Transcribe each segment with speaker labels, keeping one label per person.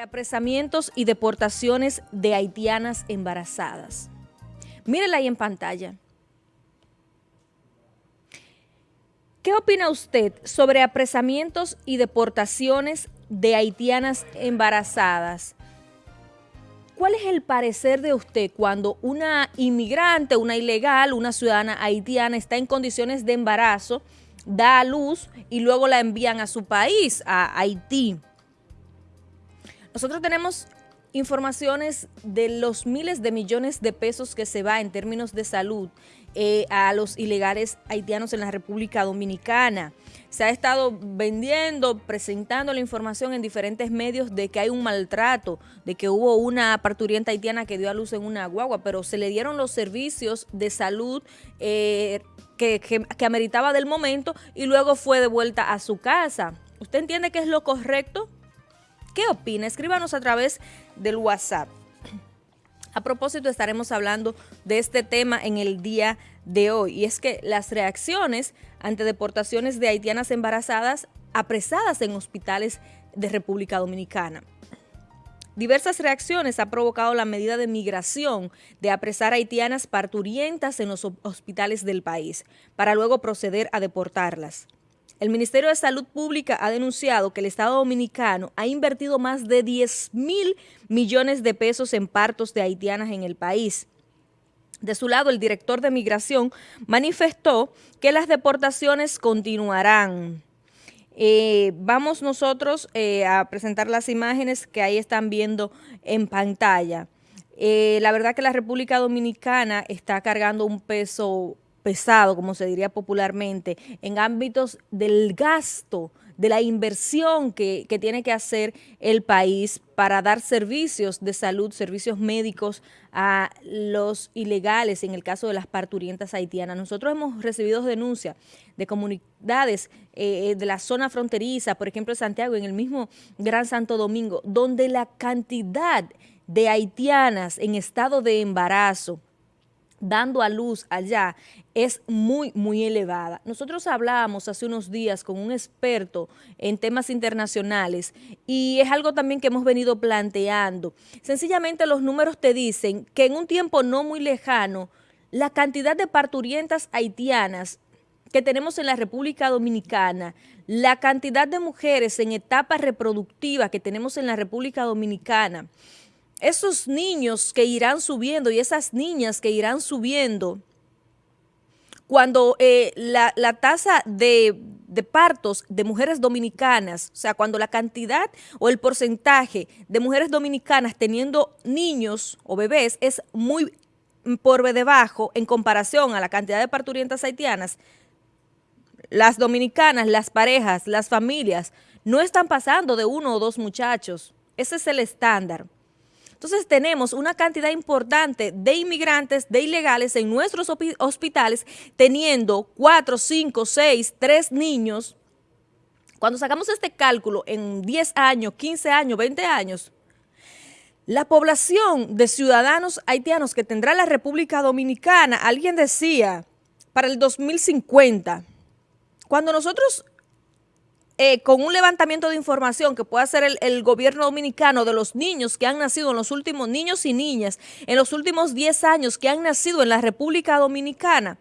Speaker 1: Apresamientos y deportaciones de haitianas embarazadas. Mírenla ahí en pantalla. ¿Qué opina usted sobre apresamientos y deportaciones de haitianas embarazadas? ¿Cuál es el parecer de usted cuando una inmigrante, una ilegal, una ciudadana haitiana está en condiciones de embarazo, da a luz y luego la envían a su país, a Haití? Nosotros tenemos informaciones de los miles de millones de pesos que se va en términos de salud eh, a los ilegales haitianos en la República Dominicana. Se ha estado vendiendo, presentando la información en diferentes medios de que hay un maltrato, de que hubo una parturienta haitiana que dio a luz en una guagua, pero se le dieron los servicios de salud eh, que, ameritaba del momento y luego fue de vuelta a su casa. ¿Usted entiende que es lo correcto? ¿Qué opina? Escríbanos a través del WhatsApp. A propósito, estaremos hablando de este tema en el día de hoy, y es que las reacciones ante deportaciones de haitianas embarazadas apresadas en hospitales de República Dominicana. Diversas reacciones ha provocado la medida de migración de apresar haitianas parturientas en los hospitales del país, para luego proceder a deportarlas. El Ministerio de Salud Pública ha denunciado que el Estado Dominicano ha invertido más de 10 mil millones de pesos en partos de haitianas en el país. De su lado, el director de Migración manifestó que las deportaciones continuarán. Eh, vamos nosotros eh, a presentar las imágenes que ahí están viendo en pantalla. Eh, la verdad que la República Dominicana está cargando un peso pesado, como se diría popularmente, en ámbitos del gasto, de la inversión que, tiene que hacer el país para dar servicios de salud, servicios médicos a los ilegales, en el caso de las parturientas haitianas. Nosotros hemos recibido denuncias de comunidades eh, de la zona fronteriza, por ejemplo, Santiago, en el mismo Gran Santo Domingo, donde la cantidad de haitianas en estado de embarazo, dando a luz allá es muy, muy elevada. Nosotros hablábamos hace unos días con un experto en temas internacionales y es algo también que hemos venido planteando. Sencillamente los números te dicen que en un tiempo no muy lejano, la cantidad de parturientas haitianas que tenemos en la República Dominicana, la cantidad de mujeres en etapa reproductiva que tenemos en la República Dominicana, esos niños que irán subiendo y esas niñas que irán subiendo, cuando eh, la, tasa de, de, partos de mujeres dominicanas, o sea, cuando la cantidad o el porcentaje de mujeres dominicanas teniendo niños o bebés es muy por debajo en comparación a la cantidad de parturientas haitianas, las dominicanas, las parejas, las familias, no están pasando de uno o dos muchachos. Ese es el estándar. Entonces tenemos una cantidad importante de inmigrantes, de ilegales en nuestros hospitales, teniendo 4, 5, 6, 3 niños. Cuando sacamos este cálculo en 10 años, 15 años, 20 años, la población de ciudadanos haitianos que tendrá la República Dominicana, alguien decía, para el 2050, cuando nosotros eh, con un levantamiento de información que pueda hacer el, gobierno dominicano de los niños que han nacido en los últimos, niños y niñas, en los últimos 10 años que han nacido en la República Dominicana,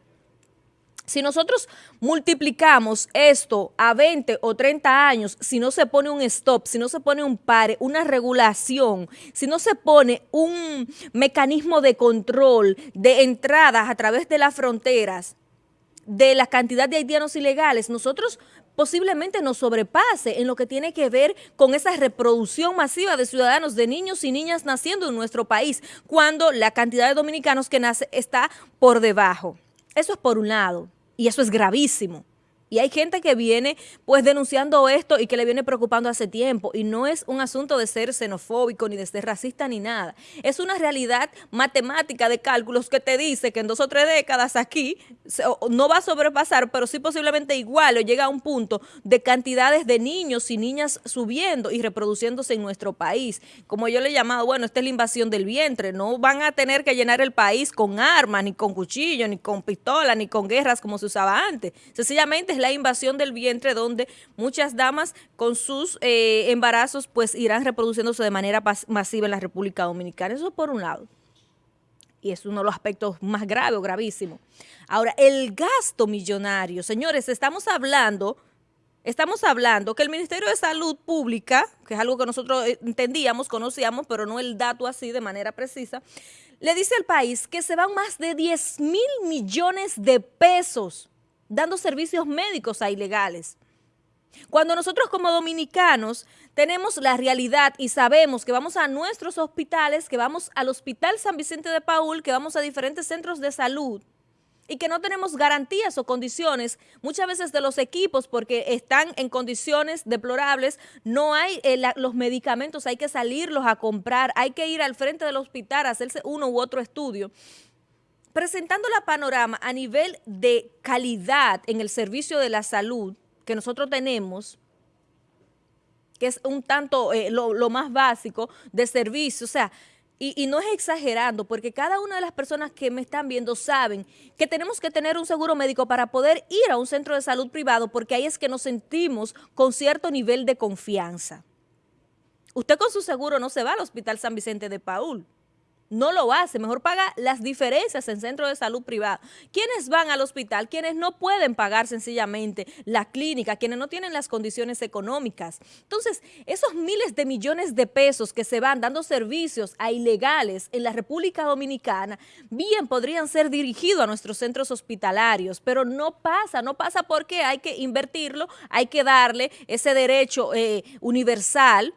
Speaker 1: si nosotros multiplicamos esto a 20 o 30 años, si no se pone un stop, si no se pone un pare, una regulación, si no se pone un mecanismo de control de entradas a través de las fronteras, de la cantidad de haitianos ilegales, nosotros posiblemente nos sobrepase en lo que tiene que ver con esa reproducción masiva de ciudadanos, de niños y niñas naciendo en nuestro país, cuando la cantidad de dominicanos que nace está por debajo. Eso es por un lado, y eso es gravísimo. Y hay gente que viene pues denunciando esto y que le viene preocupando hace tiempo y no es un asunto de ser xenofóbico ni de ser racista ni nada. Es una realidad matemática de cálculos que te dice que en dos o tres décadas aquí no va a sobrepasar, pero sí posiblemente igual o llega a un punto de cantidades de niños y niñas subiendo y reproduciéndose en nuestro país. Como yo le he llamado, bueno, esta es la invasión del vientre, no van a tener que llenar el país con armas, ni con cuchillos, ni con pistolas, ni con guerras como se usaba antes. Sencillamente la invasión del vientre donde muchas damas con sus eh, embarazos pues irán reproduciéndose de manera masiva en la República Dominicana. Eso por un lado. Y es uno de los aspectos más graves o gravísimos. Ahora, el gasto millonario. Señores, estamos hablando Estamos hablando que el Ministerio de Salud Pública, que es algo que nosotros eh, entendíamos, conocíamos, pero no el dato así de manera precisa, le dice al país que se van más de 10 mil millones de pesos dando servicios médicos a ilegales. Cuando nosotros como dominicanos tenemos la realidad y sabemos que vamos a nuestros hospitales, que vamos al Hospital San Vicente de Paul, que vamos a diferentes centros de salud, y que no tenemos garantías o condiciones muchas veces de los equipos porque están en condiciones deplorables, no hay eh, los medicamentos, hay que salirlos a comprar, hay que ir al frente del hospital a hacerse uno u otro estudio. Presentando la panorama a nivel de calidad en el servicio de la salud que nosotros tenemos, que es un tanto eh, lo, lo más básico de servicio, o sea, y, no es exagerando, porque cada una de las personas que me están viendo saben que tenemos que tener un seguro médico para poder ir a un centro de salud privado, porque ahí es que nos sentimos con cierto nivel de confianza. Usted con su seguro no se va al Hospital San Vicente de Paul no lo hace, mejor paga las diferencias en centros de salud privado. ¿Quiénes van al hospital? Quienes no pueden pagar sencillamente la clínica, quienes no tienen las condiciones económicas. Entonces, esos miles de millones de pesos que se van dando servicios a ilegales en la República Dominicana, bien podrían ser dirigidos a nuestros centros hospitalarios, pero no pasa, no pasa porque hay que invertirlo, hay que darle ese derecho eh, universal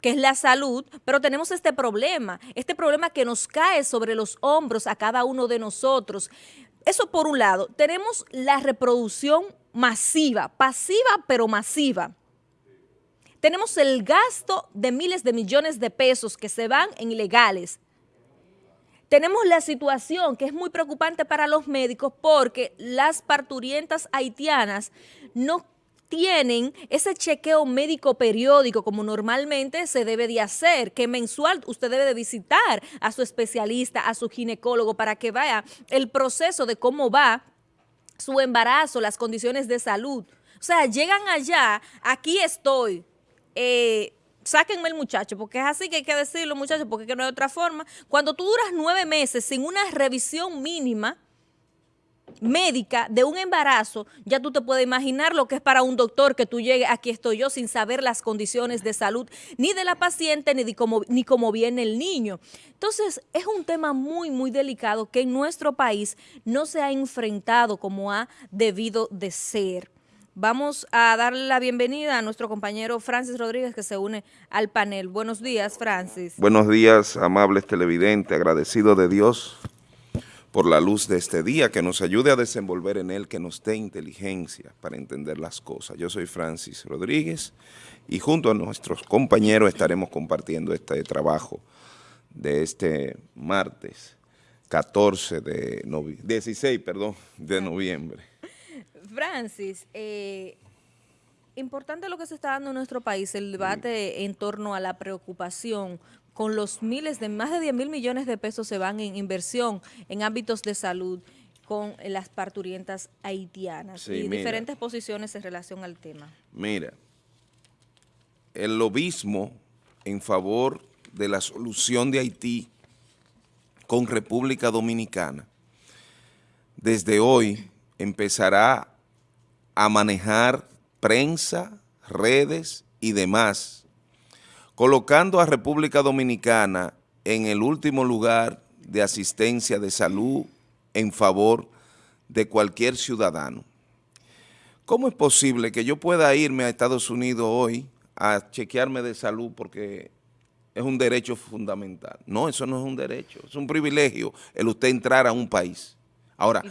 Speaker 1: que es la salud, pero tenemos este problema, este problema que nos cae sobre los hombros a cada uno de nosotros. Eso por un lado. Tenemos la reproducción masiva, pasiva pero masiva. Tenemos el gasto de miles de millones de pesos que se van en ilegales. Tenemos la situación que es muy preocupante para los médicos porque las parturientas haitianas no tienen ese chequeo médico periódico como normalmente se debe de hacer, que mensual usted debe de visitar a su especialista, a su ginecólogo para que vea el proceso de cómo va su embarazo, las condiciones de salud. O sea, llegan allá, aquí estoy, eh, sáquenme el muchacho, porque es así que hay que decirlo, muchachos, porque no hay otra forma. Cuando tú duras nueve meses sin una revisión mínima, médica de un embarazo, ya tú te puedes imaginar lo que es para un doctor que tú llegues, aquí estoy yo, sin saber las condiciones de salud ni de la paciente ni de cómo, ni cómo viene el niño. Entonces, es un tema muy, muy delicado que en nuestro país no se ha enfrentado como ha debido de ser. Vamos a darle la bienvenida a nuestro compañero Francis Rodríguez que se une al panel. Buenos días, Francis.
Speaker 2: Buenos días, amables televidentes, agradecido de Dios por la luz de este día, que nos ayude a desenvolver en él, que nos dé inteligencia para entender las cosas. Yo soy Francis Rodríguez y junto a nuestros compañeros estaremos compartiendo este trabajo de este martes 14 de noviembre, 16, perdón, de noviembre.
Speaker 1: Francis, eh, importante lo que se está dando en nuestro país, el debate en torno a la preocupación con los miles de, más de 10 mil millones de pesos se van en inversión en ámbitos de salud con las parturientas haitianas y diferentes posiciones en relación al tema.
Speaker 2: Mira, el lobismo en favor de la solución de Haití con República Dominicana, desde hoy empezará a manejar prensa, redes y demás colocando a República Dominicana en el último lugar de asistencia de salud en favor de cualquier ciudadano. ¿Cómo es posible que yo pueda irme a Estados Unidos hoy a chequearme de salud porque es un derecho fundamental? No, eso no es un derecho, es un privilegio el usted entrar a un país. Ahora,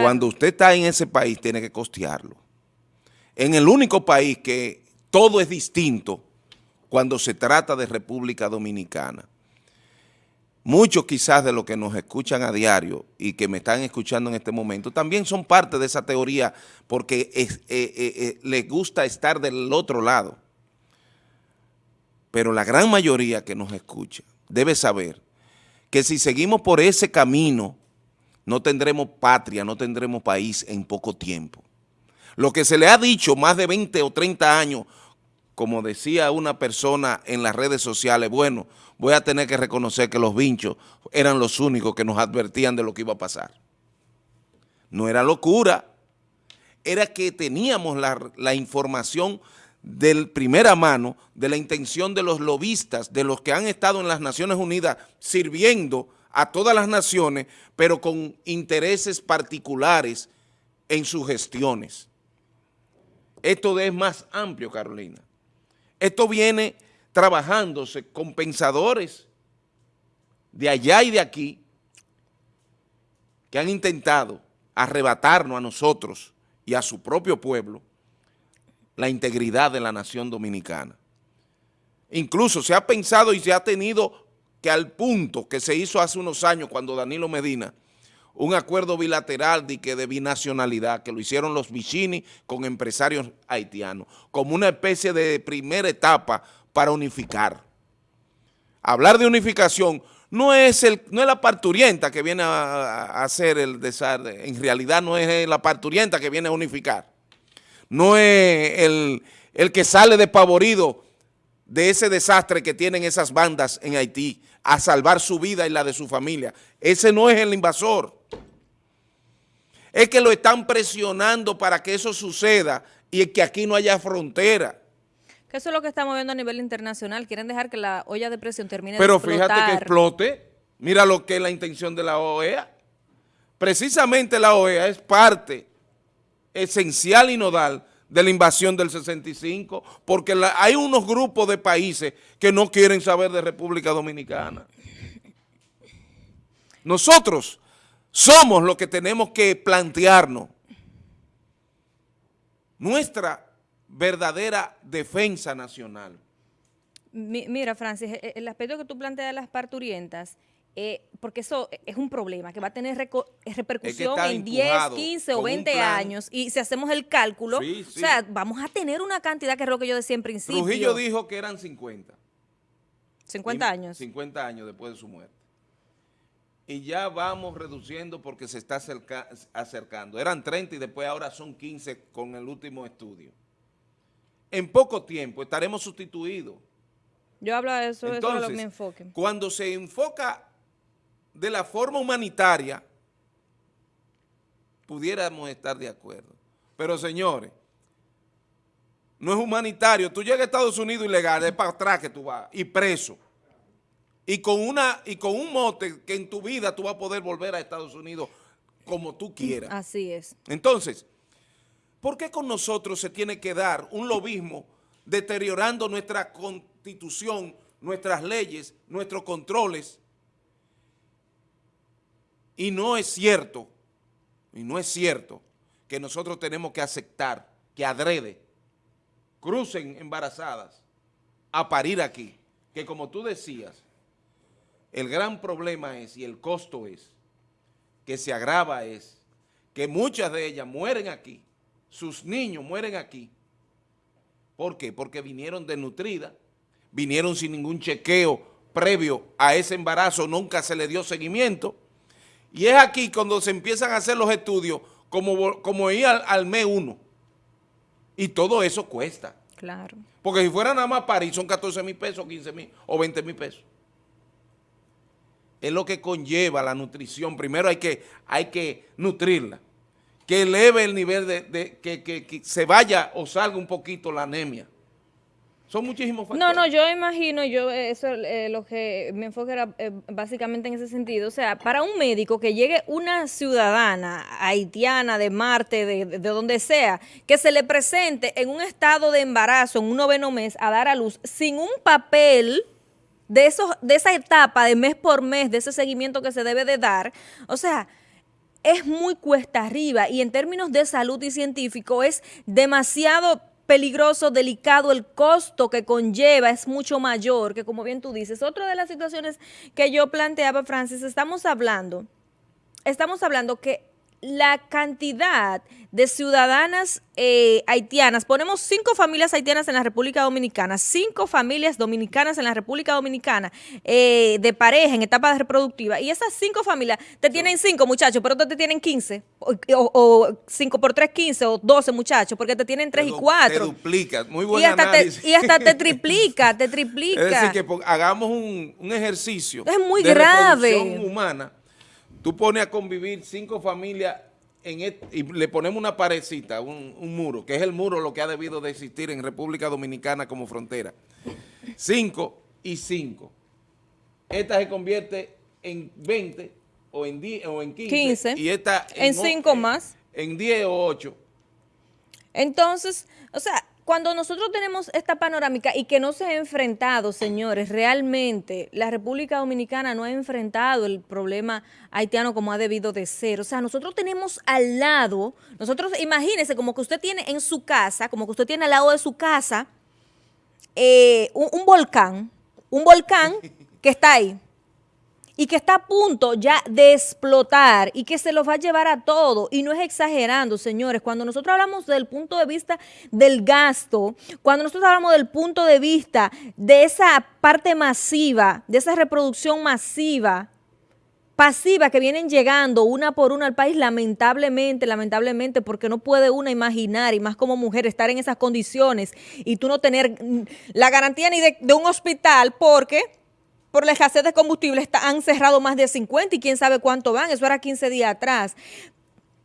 Speaker 2: cuando usted está en ese país, tiene que costearlo. En el único país que todo es distinto, cuando se trata de República Dominicana. Muchos quizás de los que nos escuchan a diario y que me están escuchando en este momento también son parte de esa teoría porque eh, eh, eh, les gusta estar del otro lado. Pero la gran mayoría que nos escucha debe saber que si seguimos por ese camino no tendremos patria, no tendremos país en poco tiempo. Lo que se le ha dicho más de 20 o 30 años, como decía una persona en las redes sociales, bueno, voy a tener que reconocer que los vinchos eran los únicos que nos advertían de lo que iba a pasar. No era locura, era que teníamos la, la información de primera mano de la intención de los lobistas, de los que han estado en las Naciones Unidas sirviendo a todas las naciones, pero con intereses particulares en sus gestiones. Esto es más amplio, Carolina. Esto viene trabajándose con pensadores de allá y de aquí que han intentado arrebatarnos a nosotros y a su propio pueblo la integridad de la nación dominicana. Incluso se ha pensado y se ha tenido que al punto que se hizo hace unos años cuando Danilo Medina, un acuerdo bilateral de, que de binacionalidad que lo hicieron los Vicini con empresarios haitianos, como una especie de primera etapa para unificar. Hablar de unificación no es, el, no es la parturienta que viene a, hacer el desastre, en realidad no es la parturienta que viene a unificar no es el, que sale despavorido de ese desastre que tienen esas bandas en Haití a salvar su vida y la de su familia. Ese no es el invasor. Es que lo están presionando para que eso suceda y que aquí no haya frontera.
Speaker 1: Que eso es lo que estamos viendo a nivel internacional. Quieren dejar que la olla de presión termine
Speaker 2: Pero de Pero fíjate que explote. Mira lo que es la intención de la OEA. Precisamente la OEA es parte esencial y nodal de la invasión del 65, porque hay unos grupos de países que no quieren saber de República Dominicana. Nosotros somos los que tenemos que plantearnos nuestra verdadera defensa nacional.
Speaker 1: Mira, Francis, e, e, el aspecto que tú planteas de las parturientas eh, porque eso es un problema que va a tener repercusión en 10, 15 o 20 años y si hacemos el cálculo, o sea, vamos a tener una cantidad que es lo que yo decía en principio.
Speaker 2: Trujillo dijo que eran 50.
Speaker 1: 50 años.
Speaker 2: 50 años después de su muerte. Y ya vamos reduciendo porque se está acercando. Eran 30 y después ahora son 15 con el último estudio. En poco tiempo estaremos sustituidos.
Speaker 1: Yo hablo de eso, eso es lo que me enfoque.
Speaker 2: Cuando se enfoca de la forma humanitaria, pudiéramos estar de acuerdo. Pero señores, no es humanitario. Tú llegas a Estados Unidos ilegal, es para atrás que tú vas, y preso. Y con, una, y con un mote que en tu vida tú vas a poder volver a Estados Unidos como tú quieras.
Speaker 1: Así es.
Speaker 2: Entonces, ¿por qué con nosotros se tiene que dar un lobismo deteriorando nuestra constitución, nuestras leyes, nuestros controles, y no es cierto, y no es cierto que nosotros tenemos que aceptar que adrede crucen embarazadas a parir aquí, que como tú decías, el gran problema es y el costo es, que se agrava es, que muchas de ellas mueren aquí, sus niños mueren aquí. ¿Por qué? Porque vinieron desnutridas, vinieron sin ningún chequeo previo a ese embarazo, nunca se le dio seguimiento, y es aquí cuando se empiezan a hacer los estudios como, como ir al, mes uno. Y todo eso cuesta.
Speaker 1: Claro.
Speaker 2: Porque si fuera nada más París son 14 mil pesos, 15 mil o 20 mil pesos. Es lo que conlleva la nutrición. Primero hay que, hay que nutrirla. Que eleve el nivel de, que, que se vaya o salga un poquito la anemia. Son muchísimos factores.
Speaker 1: No, no, yo imagino, yo eso eh, lo que me enfoque era eh, básicamente en ese sentido. O sea, para un médico que llegue una ciudadana haitiana de Marte, de, de, donde sea, que se le presente en un estado de embarazo, en un noveno mes, a dar a luz, sin un papel de, esos, de esa etapa de mes por mes, de ese seguimiento que se debe de dar, o sea, es muy cuesta arriba y en términos de salud y científico es demasiado peligroso, delicado, el costo que conlleva es mucho mayor, que como bien tú dices, otra de las situaciones que yo planteaba, Francis, estamos hablando, estamos hablando que la cantidad de ciudadanas eh, haitianas, ponemos cinco familias haitianas en la República Dominicana, cinco familias dominicanas en la República Dominicana, eh, de pareja en etapa reproductiva, y esas cinco familias te tienen cinco muchachos, pero te tienen 15, o, cinco por tres, 15, o 12 muchachos, porque te tienen tres y cuatro. Te
Speaker 2: duplica, muy buen
Speaker 1: y hasta Te, y hasta te triplica, te triplica.
Speaker 2: Es decir, que hagamos un, ejercicio
Speaker 1: es muy de grave.
Speaker 2: humana, tú pones a convivir cinco familias y le ponemos una parecita, un, muro, que es el muro lo que ha debido de existir en República Dominicana como frontera. Cinco y cinco. Esta se convierte en 20 o en, 10, o en 15,
Speaker 1: Y esta en 5 más.
Speaker 2: En 10 o 8.
Speaker 1: Entonces, o sea, cuando nosotros tenemos esta panorámica y que no se ha enfrentado, señores, realmente la República Dominicana no ha enfrentado el problema haitiano como ha debido de ser. O sea, nosotros tenemos al lado, nosotros imagínense como que usted tiene en su casa, como que usted tiene al lado de su casa eh, un volcán, un volcán que está ahí y que está a punto ya de explotar y que se los va a llevar a todo. Y no es exagerando, señores. Cuando nosotros hablamos del punto de vista del gasto, cuando nosotros hablamos del punto de vista de esa parte masiva, de esa reproducción masiva, pasiva que vienen llegando una por una al país, lamentablemente, lamentablemente, porque no puede una imaginar, y más como mujer, estar en esas condiciones y tú no tener la garantía ni de, de un hospital, porque por la escasez de combustible han cerrado más de 50 y quién sabe cuánto van, eso era 15 días atrás.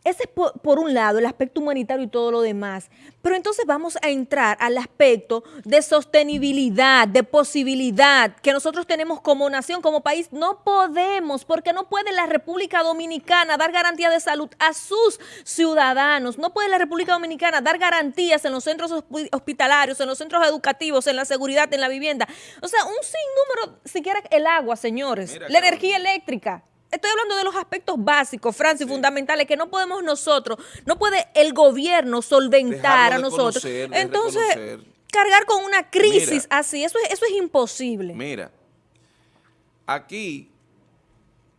Speaker 1: Ese es por, un lado el aspecto humanitario y todo lo demás. Pero entonces vamos a entrar al aspecto de sostenibilidad, de posibilidad que nosotros tenemos como nación, como país. No podemos, porque no puede la República Dominicana dar garantía de salud a sus ciudadanos. No puede la República Dominicana dar garantías en los centros hospitalarios, en los centros educativos, en la seguridad, en la vivienda. O sea, un sinnúmero, siquiera el agua, señores, la energía eléctrica. Estoy hablando de los aspectos básicos, Francis, fundamentales, que no podemos nosotros, no puede el gobierno solventar a nosotros. Entonces, cargar con una crisis así, eso es, eso es imposible.
Speaker 2: Mira, aquí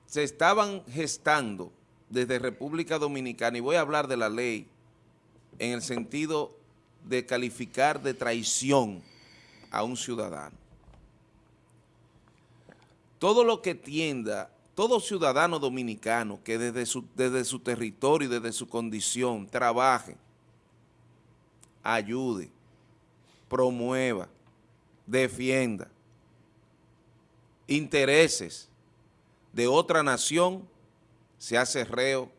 Speaker 2: se estaban gestando desde República Dominicana, y voy a hablar de la ley en el sentido de calificar de traición a un ciudadano. Todo lo que tienda todo ciudadano dominicano que desde su, desde su territorio y desde su condición trabaje, ayude, promueva, defienda intereses de otra nación, se hace reo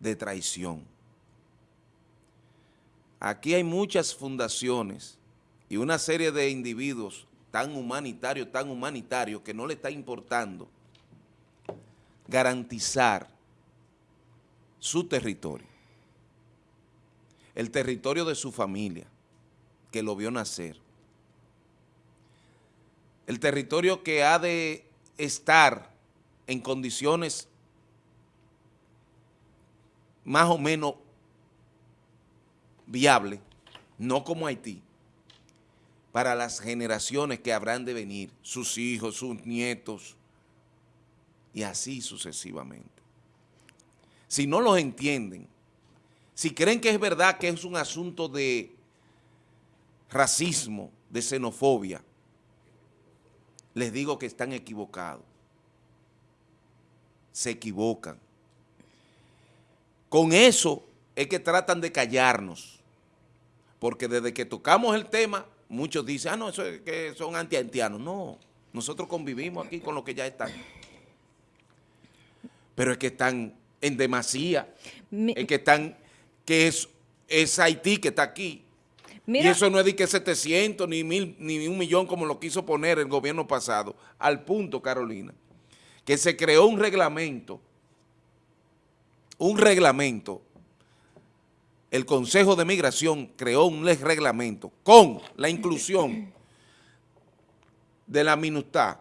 Speaker 2: de traición. Aquí hay muchas fundaciones y una serie de individuos tan humanitario, tan humanitario, que no le está importando garantizar su territorio, el territorio de su familia, que lo vio nacer, el territorio que ha de estar en condiciones más o menos viables, no como Haití, para las generaciones que habrán de venir, sus hijos, sus nietos, y así sucesivamente. Si no los entienden, si creen que es verdad que es un asunto de racismo, de xenofobia, les digo que están equivocados. Se equivocan. Con eso es que tratan de callarnos, porque desde que tocamos el tema muchos dicen, ah, no, eso es que son anti-haitianos. No, nosotros convivimos aquí con los que ya están. Pero es que están en demasía, es que están, que es, es Haití que está aquí. y eso no es de que 700 ni mil ni un millón como lo quiso poner el gobierno pasado. Al punto, Carolina, que se creó un reglamento, un reglamento el Consejo de Migración creó un reglamento con la inclusión de la MINUSTA,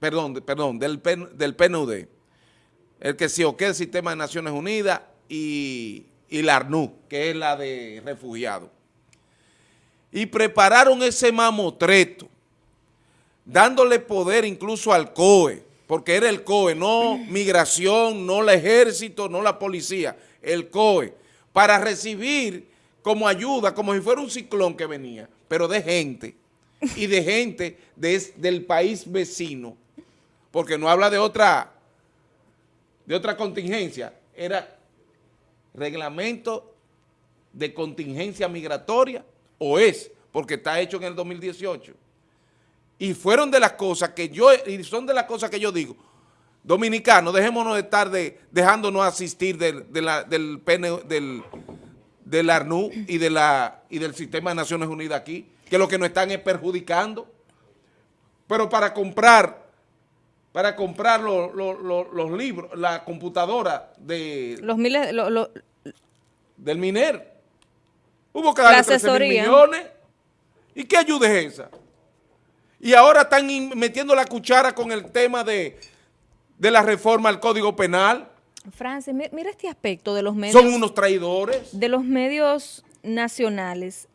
Speaker 2: perdón, perdón del, PNUD, el que se oque el Sistema de Naciones Unidas y, y la ARNU, que es la de refugiados. Y prepararon ese mamotreto, dándole poder incluso al COE, porque era el COE, no migración, no el ejército, no la policía, el COE, para recibir como ayuda, como si fuera un ciclón que venía, pero de gente, y de gente del país vecino, porque no habla de otra, de otra contingencia, era reglamento de contingencia migratoria, o es, porque está hecho en el 2018. Y fueron de las cosas que yo, y son de las cosas que yo digo, dominicanos, dejémonos de estar de, dejándonos asistir del, del, PN, del, del ARNU y, de la, y del Sistema de Naciones Unidas aquí, que lo que nos están es perjudicando. Pero para comprar, para comprar los libros, la computadora de...
Speaker 1: Los miles...
Speaker 2: del MINER. Hubo que darle 13 millones. ¿Y qué ayuda es esa? Y ahora están metiendo la cuchara con el tema de, de la reforma al Código Penal.
Speaker 1: Francis, mira este aspecto de los medios.
Speaker 2: Son unos traidores.
Speaker 1: De los medios nacionales.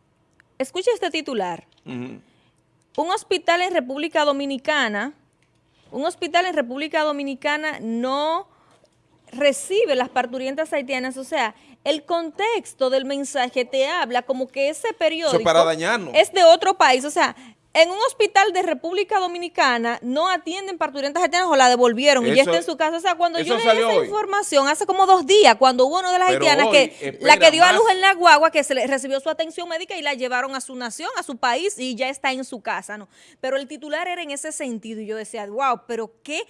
Speaker 1: Escucha este titular. Un hospital en República Dominicana, un hospital en República Dominicana no recibe las parturientas haitianas, o sea, el contexto del mensaje te habla como que ese periódico
Speaker 2: para
Speaker 1: es de otro país, o sea, en un hospital de República Dominicana no atienden parturientas haitianas o la devolvieron y ya está en su casa. O sea, cuando yo leí esa información hace como dos días, cuando hubo una de las haitianas que la que dio a luz en la guagua, que se le recibió su atención médica y la llevaron a su nación, a su país y ya está en su casa, ¿no? Pero el titular era en ese sentido y yo decía, wow, pero qué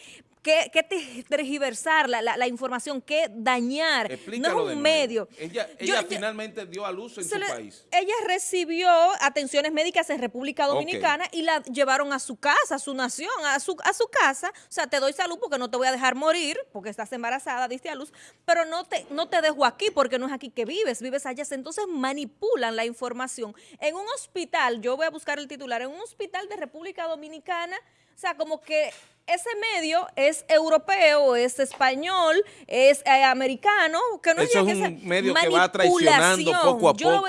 Speaker 1: ¿Qué, qué tergiversar la, la, información? ¿Qué dañar?
Speaker 2: no es un medio. Ella, ella finalmente dio a luz en su país.
Speaker 1: Ella recibió atenciones médicas en República Dominicana y la llevaron a su casa, a su nación, a su, a su casa. O sea, te doy salud porque no te voy a dejar morir, porque estás embarazada, diste a luz, pero no te, no te dejo aquí porque no es aquí que vives, vives allá. Entonces manipulan la información. En un hospital, yo voy a buscar el titular, en un hospital de República Dominicana, o sea, como que ese medio es europeo, es español, es eh, americano, que no
Speaker 2: Eso es un medio que va traicionando poco a poco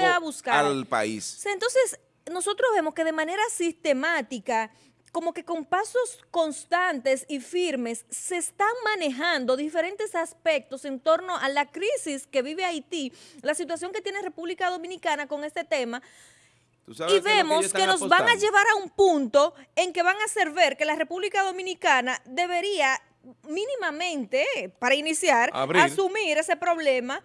Speaker 2: al país.
Speaker 1: entonces, nosotros vemos que de manera sistemática como que con pasos constantes y firmes se están manejando diferentes aspectos en torno a la crisis que vive Haití, la situación que tiene República Dominicana con este tema, y vemos que, nos van a llevar a un punto en que van a hacer ver que la República Dominicana debería mínimamente, para iniciar, asumir ese problema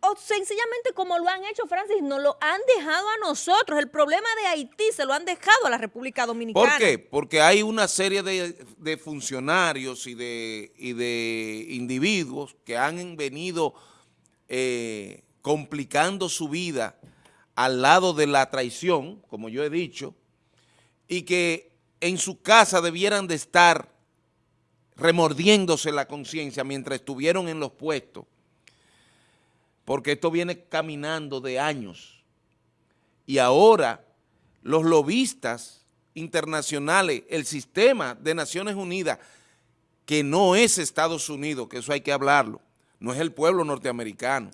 Speaker 1: o sencillamente como lo han hecho, Francis, nos lo han dejado a nosotros. El problema de Haití se lo han dejado a la República Dominicana.
Speaker 2: ¿Por qué? Porque hay una serie de, funcionarios y de, y de individuos que han venido eh, complicando su vida al lado de la traición, como yo he dicho, y que en su casa debieran de estar remordiéndose la conciencia mientras estuvieron en los puestos, porque esto viene caminando de años. Y ahora los lobistas internacionales, el sistema de Naciones Unidas, que no es Estados Unidos, que eso hay que hablarlo, no es el pueblo norteamericano,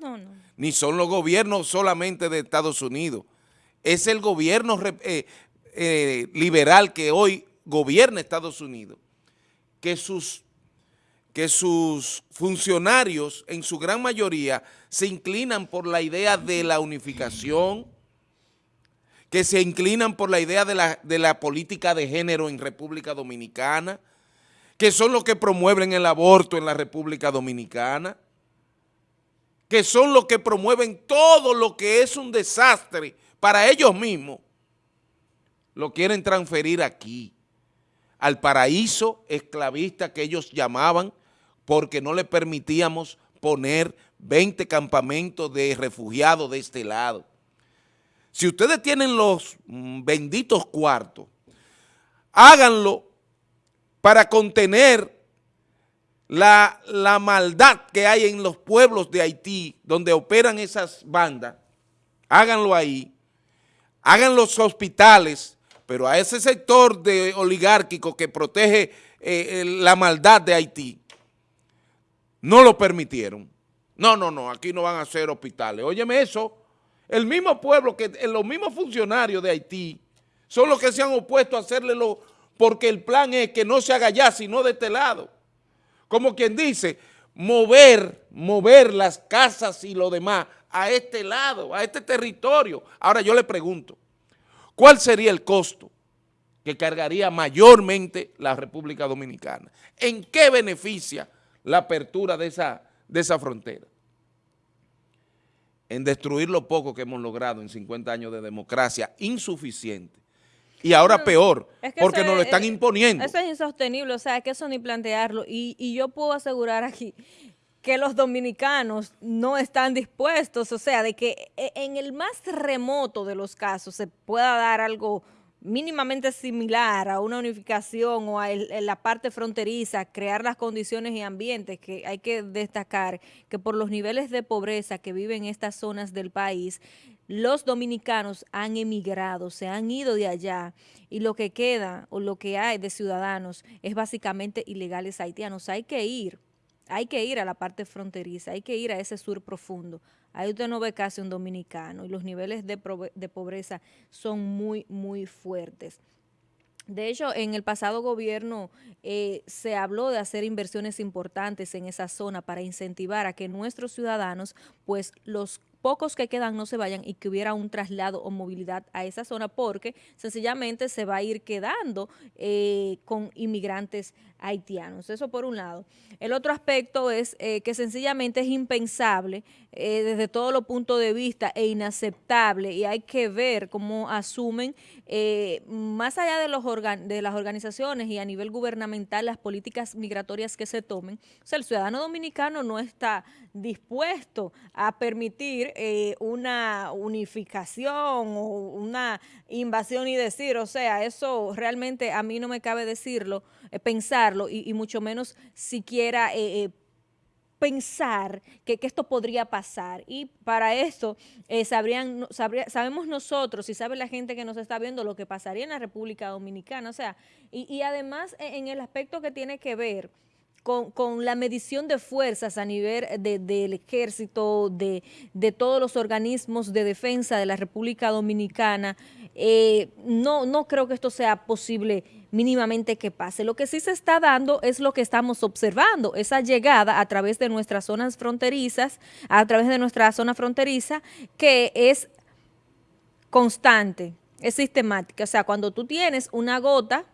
Speaker 2: ni son los gobiernos solamente de Estados Unidos, es el gobierno eh, eh, liberal que hoy gobierna Estados Unidos, que sus, que sus funcionarios en su gran mayoría se inclinan por la idea de la unificación, que se inclinan por la idea de la, de la política de género en República Dominicana, que son los que promueven el aborto en la República Dominicana, que son los que promueven todo lo que es un desastre para ellos mismos, lo quieren transferir aquí, al paraíso esclavista que ellos llamaban, porque no le permitíamos poner 20 campamentos de refugiados de este lado. Si ustedes tienen los mm, benditos cuartos, háganlo para contener la, maldad que hay en los pueblos de Haití, donde operan esas bandas, háganlo ahí, hagan los hospitales, pero a ese sector de oligárquico que protege eh, la maldad de Haití, no lo permitieron. No, no, no, aquí no van a hacer hospitales. Óyeme eso, el mismo pueblo, que eh, los mismos funcionarios de Haití son los que se han opuesto a hacerle lo, porque el plan es que no se haga allá, sino de este lado como quien dice, mover, mover las casas y lo demás a este lado, a este territorio. Ahora yo le pregunto, ¿cuál sería el costo que cargaría mayormente la República Dominicana? ¿En qué beneficia la apertura de esa, de esa frontera? En destruir lo poco que hemos logrado en 50 años de democracia insuficiente y ahora peor, porque nos lo están imponiendo.
Speaker 1: Eso es insostenible, o sea, que eso ni plantearlo. Y, y yo puedo asegurar aquí que los dominicanos no están dispuestos, o sea, de que e, en el más remoto de los casos se pueda dar algo mínimamente similar a una unificación o a la parte fronteriza, crear las condiciones y ambientes que hay que destacar que por los niveles de pobreza que viven estas zonas del país, los dominicanos han emigrado, se han ido de allá y lo que queda o lo que hay de ciudadanos es básicamente ilegales haitianos. Hay que ir, hay que ir a la parte fronteriza, hay que ir a ese sur profundo. Ahí usted no ve casi un dominicano y los niveles de, de pobreza son muy, muy fuertes. De hecho, en el pasado gobierno eh, se habló de hacer inversiones importantes en esa zona para incentivar a que nuestros ciudadanos, pues los pocos que quedan no se vayan y que hubiera un traslado o movilidad a esa zona porque sencillamente se va a ir quedando eh, con inmigrantes haitianos. Eso por un lado. El otro aspecto es eh, que sencillamente es impensable eh, desde todos los puntos de vista e inaceptable y hay que ver cómo asumen más allá de, los de las organizaciones y a nivel gubernamental las políticas migratorias que se tomen. O sea, el ciudadano dominicano no está dispuesto a permitir eh, una unificación o una invasión y decir, o sea, eso realmente a mí no me cabe decirlo, eh, pensarlo y, mucho menos siquiera eh, pensar que, esto podría pasar. Y para eso sabrían, sabemos nosotros y sabe la gente que nos está viendo lo que pasaría en la República Dominicana. O sea, y, y además en el aspecto que tiene que ver con, la medición de fuerzas a nivel del ejército, de, todos los organismos de defensa de la República Dominicana, eh, no, no creo que esto sea posible mínimamente que pase. Lo que sí se está dando es lo que estamos observando, esa llegada a través de nuestras zonas fronterizas, a través de nuestra zona fronteriza, que es constante, es sistemática. O sea, cuando tú tienes una gota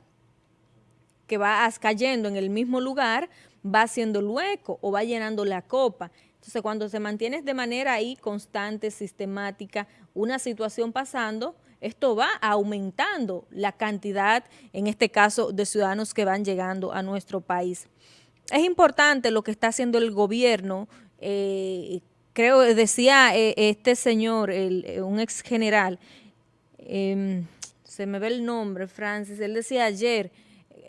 Speaker 1: que va cayendo en el mismo lugar, va haciendo hueco o va llenando la copa. Entonces, cuando se mantiene de manera ahí constante, sistemática, una situación pasando, esto va aumentando la cantidad, en este caso, de ciudadanos que van llegando a nuestro país. Es importante lo que está haciendo el gobierno, eh, creo, decía eh, este señor, eh, un ex general, em, se me ve el nombre, Francis, él decía ayer,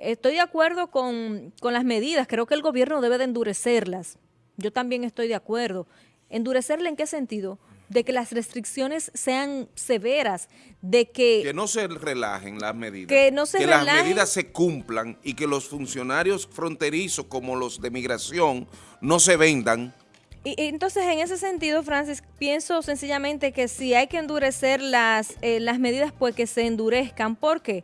Speaker 1: estoy de acuerdo con, las medidas, creo que el gobierno debe de endurecerlas. Yo también estoy de acuerdo. ¿Endurecerla en qué sentido? de que las restricciones sean severas, de que...
Speaker 2: Que no se relajen las medidas.
Speaker 1: Que no se
Speaker 2: Que las medidas se cumplan y que los funcionarios fronterizos como los de migración no se vendan.
Speaker 1: Y, entonces, en ese sentido, Francis, pienso sencillamente que si hay que endurecer las, eh, las medidas, pues que se endurezcan. ¿Por qué? porque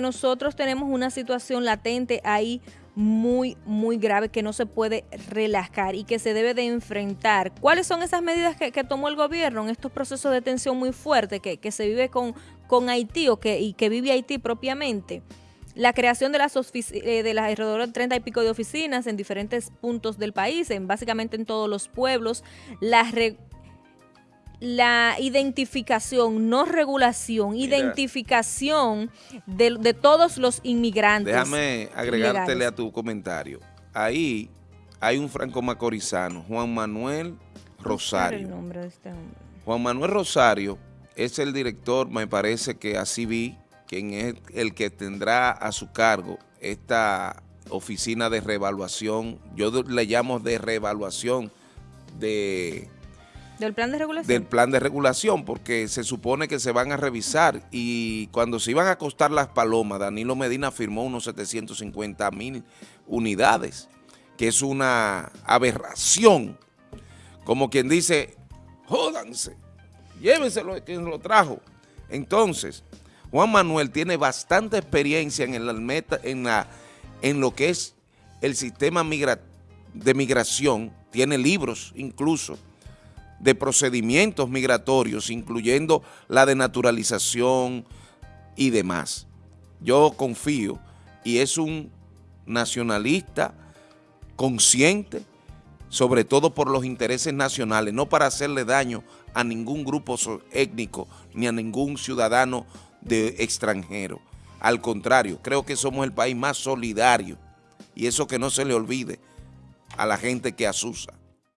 Speaker 1: nosotros tenemos una situación latente ahí muy, muy grave que no se puede relajar y que se debe de enfrentar. ¿Cuáles son esas medidas que, tomó el gobierno en estos procesos de tensión muy fuerte que, se vive con, con Haití o que, y que vive Haití propiamente? La creación de las, eh, de las alrededor de 30 y pico de oficinas en diferentes puntos del país, en básicamente en todos los pueblos, la, la identificación, no regulación, identificación de, todos los inmigrantes.
Speaker 2: Déjame agregártele a tu comentario. Ahí hay un franco macorizano, Juan Manuel Rosario. Este Juan Manuel Rosario es el director, me parece que así vi, quien es el que tendrá a su cargo esta oficina de reevaluación, yo le llamo de reevaluación de
Speaker 1: ¿Del plan de regulación?
Speaker 2: Del plan de regulación, porque se supone que se van a revisar y cuando se iban a costar las palomas, Danilo Medina firmó unos 750 mil unidades, que es una aberración. Como quien dice, jódanse, llévenselo quien lo trajo. Entonces, Juan Manuel tiene bastante experiencia en, el, en, la, en lo que es el sistema de migración tiene libros incluso de procedimientos migratorios, incluyendo la de naturalización y demás. Yo confío y es un nacionalista consciente, sobre todo por los intereses nacionales, no para hacerle daño a ningún grupo étnico ni a ningún ciudadano de extranjero. Al contrario, creo que somos el país más solidario y eso que no se le olvide a la gente que asusa.